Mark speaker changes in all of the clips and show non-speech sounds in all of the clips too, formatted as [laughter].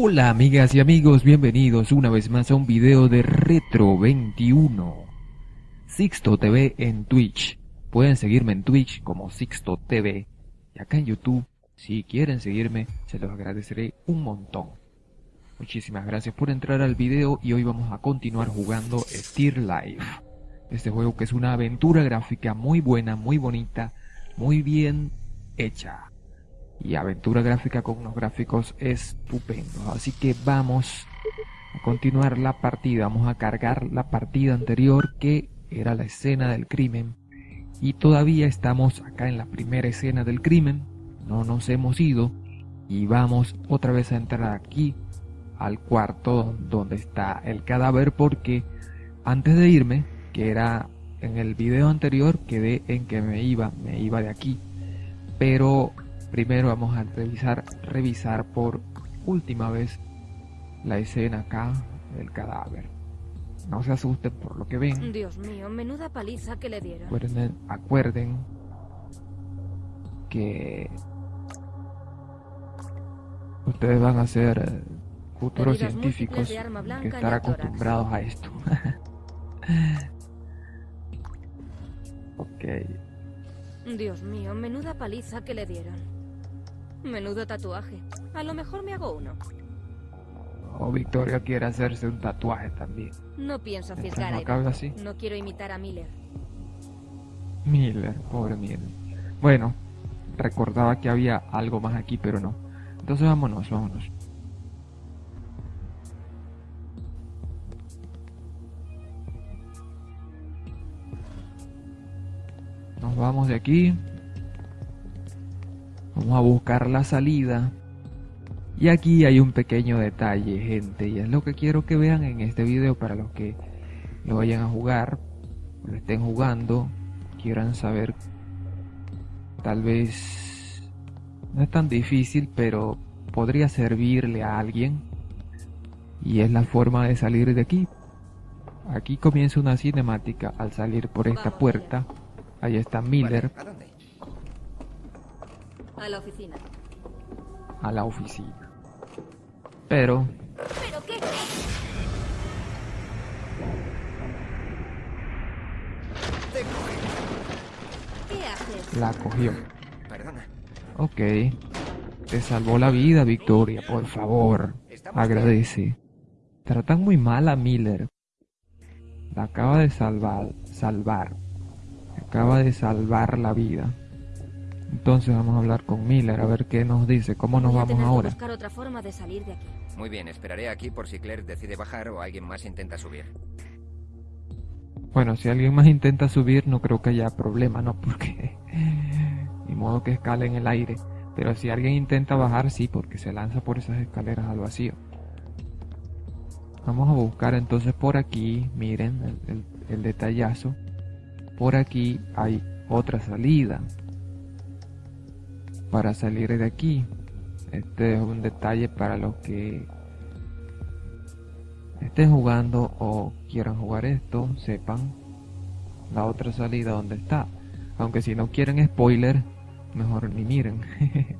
Speaker 1: Hola amigas y amigos, bienvenidos una vez más a un video de Retro 21 Sixto TV en Twitch. Pueden seguirme en Twitch como Sixto TV Y acá en YouTube, si quieren seguirme, se los agradeceré un montón. Muchísimas gracias por entrar al video y hoy vamos a continuar jugando Steer Life Este juego que es una aventura gráfica muy buena, muy bonita, muy bien hecha y aventura gráfica con unos gráficos estupendos. Así que vamos a continuar la partida, vamos a cargar la partida anterior que era la escena del crimen. Y todavía estamos acá en la primera escena del crimen, no nos hemos ido. Y vamos otra vez a entrar aquí al cuarto donde está el cadáver porque antes de irme, que era en el video anterior, quedé en que me iba, me iba de aquí, pero Primero vamos a revisar, revisar por última vez la escena acá del cadáver. No se asusten por lo que ven.
Speaker 2: Dios mío, menuda paliza que le dieron.
Speaker 1: Acuerden, acuerden que ustedes van a ser eh, futuros científicos que estar acostumbrados a esto. [laughs] ok.
Speaker 2: Dios mío, menuda paliza que le dieron. Menudo tatuaje. A lo mejor me hago uno.
Speaker 1: O Victoria quiere hacerse un tatuaje también.
Speaker 2: No pienso fisgar
Speaker 1: no, así?
Speaker 2: no quiero imitar a Miller.
Speaker 1: Miller, pobre Miller. Bueno, recordaba que había algo más aquí, pero no. Entonces vámonos, vámonos. Nos vamos de aquí. Vamos a buscar la salida. Y aquí hay un pequeño detalle, gente, y es lo que quiero que vean en este video para los que lo vayan a jugar, lo estén jugando, quieran saber, tal vez no es tan difícil, pero podría servirle a alguien. Y es la forma de salir de aquí. Aquí comienza una cinemática al salir por esta puerta. Ahí está Miller.
Speaker 2: A la oficina.
Speaker 1: A la oficina. Pero...
Speaker 2: ¿Pero qué? ¿Qué haces?
Speaker 1: La cogió.
Speaker 3: Perdona.
Speaker 1: Ok. Te salvó la vida, Victoria, por favor. Agradece. Tratan muy mal a Miller. La acaba de salvar. Salvar. Acaba de salvar la vida. Entonces vamos a hablar con Miller a ver qué nos dice, cómo nos vamos ahora.
Speaker 2: buscar otra forma de salir de aquí.
Speaker 3: Muy bien, esperaré aquí por si Claire decide bajar o alguien más intenta subir.
Speaker 1: Bueno, si alguien más intenta subir no creo que haya problema, ¿no? [laughs] Porque ni modo que escale en el aire. Pero si alguien intenta bajar, sí, porque se lanza por esas escaleras al vacío. Vamos a buscar entonces por aquí, miren el, el detallazo. Por aquí hay otra salida para salir de aquí. Este es un detalle para los que estén jugando o quieran jugar esto, sepan la otra salida donde está. Aunque si no quieren spoiler, mejor ni miren. [laughs]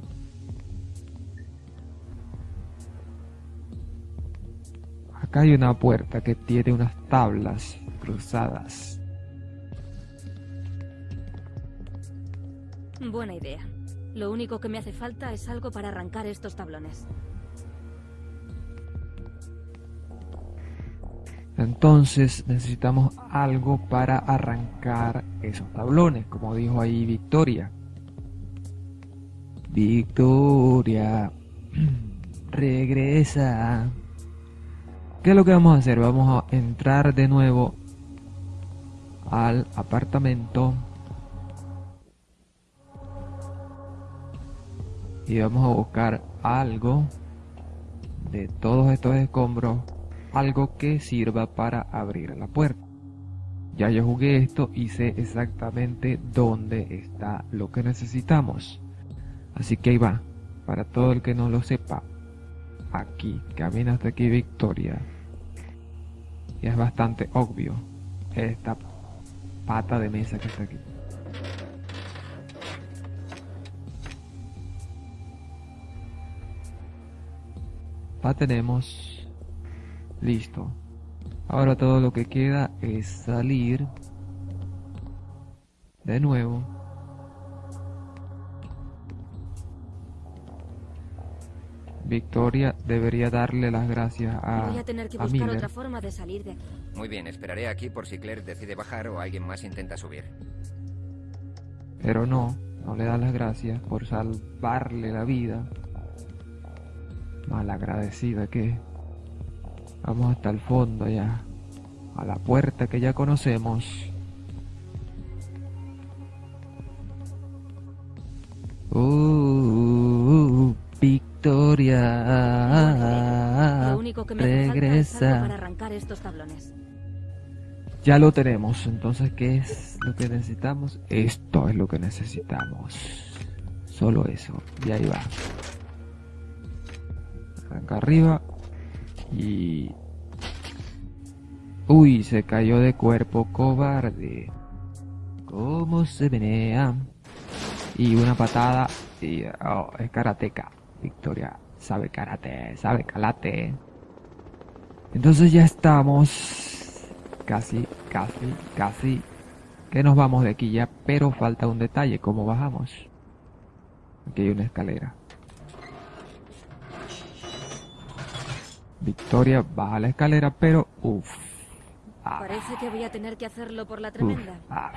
Speaker 1: Acá hay una puerta que tiene unas tablas cruzadas.
Speaker 2: Buena idea. Lo único que me hace falta es algo para arrancar estos tablones.
Speaker 1: Entonces necesitamos algo para arrancar esos tablones, como dijo ahí Victoria. Victoria, [clears throat] regresa. ¿Qué es lo que vamos a hacer? Vamos a entrar de nuevo al apartamento y vamos a buscar algo de todos estos escombros, algo que sirva para abrir la puerta. Ya yo jugué esto y sé exactamente dónde está lo que necesitamos. Así que ahí va, para todo el que no lo sepa, aquí, camina hasta aquí Victoria. Y es bastante obvio esta pata de mesa que está aquí. La tenemos. Listo. Ahora todo lo que queda es salir de nuevo. Victoria debería darle las gracias a,
Speaker 2: Voy a tener que
Speaker 1: a
Speaker 2: buscar
Speaker 1: Miller.
Speaker 2: otra forma de salir de aquí.
Speaker 3: Muy bien, esperaré aquí por si Claire decide bajar o alguien más intenta subir.
Speaker 1: Pero no, no le da las gracias por salvarle la vida. Malagradecida que. Vamos hasta el fondo allá. A la puerta que ya conocemos. Uh, Victoria.
Speaker 2: Lo único que me algo para
Speaker 1: Regresa.
Speaker 2: arrancar estos tablones.
Speaker 1: Ya lo tenemos, entonces ¿qué es lo que necesitamos? Esto es lo que necesitamos. Solo eso. Y ahí va. Arranca arriba. Y... Uy, se cayó de cuerpo cobarde. ¿Cómo se menea? Y una patada. Y... Oh, es karateca. Victoria sabe karate, sabe kalate. Entonces ya estamos casi, casi, casi que nos vamos de aquí ya, pero falta un detalle, ¿cómo bajamos? Aquí hay una escalera. Victoria baja la escalera, pero uff. Ah,
Speaker 2: Parece que voy a tener que hacerlo por la
Speaker 1: uf,
Speaker 2: tremenda.
Speaker 1: ah.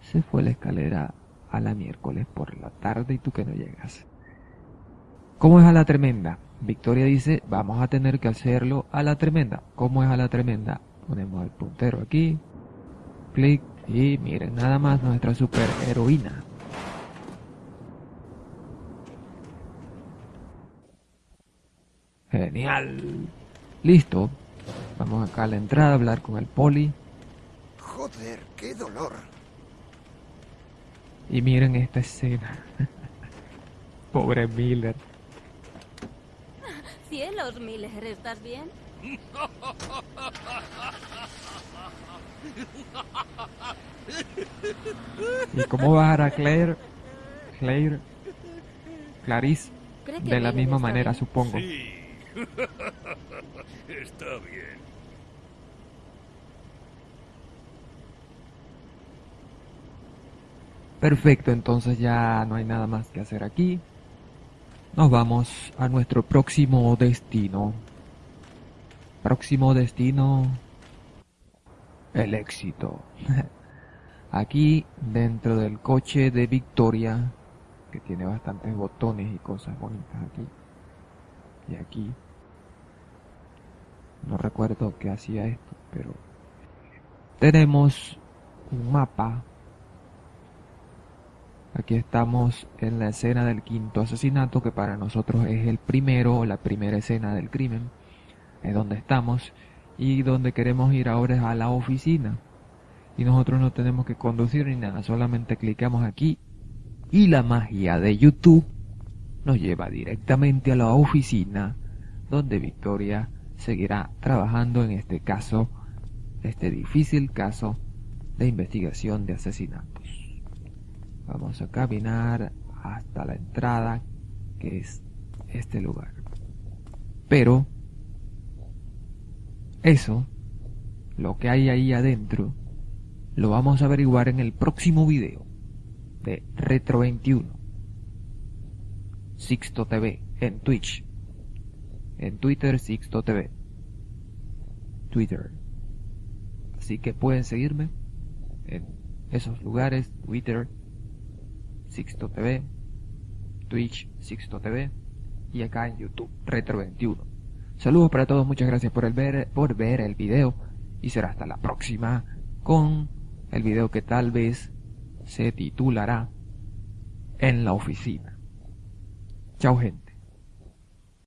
Speaker 1: Se fue la escalera a la miércoles por la tarde y tú que no llegas. ¿Cómo es a la tremenda? Victoria dice, vamos a tener que hacerlo a la tremenda. ¿Cómo es a la tremenda? Ponemos el puntero aquí, clic y miren nada más nuestra super Genial. Listo. Vamos acá a la entrada a hablar con el poli.
Speaker 3: Joder, qué dolor.
Speaker 1: Y miren esta escena. [laughs] Pobre Miller.
Speaker 2: Cielos, Miller, ¿estás bien?
Speaker 1: ¿Y cómo bajar a Claire? Claire. Clarice.
Speaker 2: ¿Cree que
Speaker 1: De la misma manera,
Speaker 2: bien?
Speaker 1: supongo.
Speaker 4: Sí. [laughs] Está bien.
Speaker 1: Perfecto, entonces ya no hay nada más que hacer aquí. Nos vamos a nuestro próximo destino. Próximo destino. El éxito. [laughs] Aquí, dentro del coche de Victoria, que tiene bastantes botones y cosas bonitas aquí. Y aquí. No recuerdo qué hacía esto, pero tenemos un mapa Aquí estamos en la escena del quinto asesinato, que para nosotros es el primero o la primera escena del crimen. Es donde estamos. Y donde queremos ir ahora es a la oficina. Y nosotros no tenemos que conducir ni nada, solamente clicamos aquí. Y la magia de YouTube nos lleva directamente a la oficina, donde Victoria seguirá trabajando en este caso, este difícil caso de investigación de asesinatos. Vamos a caminar hasta la entrada, que es este lugar. Pero, eso, lo que hay ahí adentro, lo vamos a averiguar en el próximo video de Retro 21. Sixto TV en Twitch. En Twitter Sixto TV. Twitter. Así que pueden seguirme en esos lugares, Twitter, Sixto TV, Twitch, Sixto TV y acá en YouTube, Retro21. Saludos para todos, muchas gracias por, ver, por ver el video y será hasta la próxima con el video que tal vez se titulará En la oficina. Chao gente.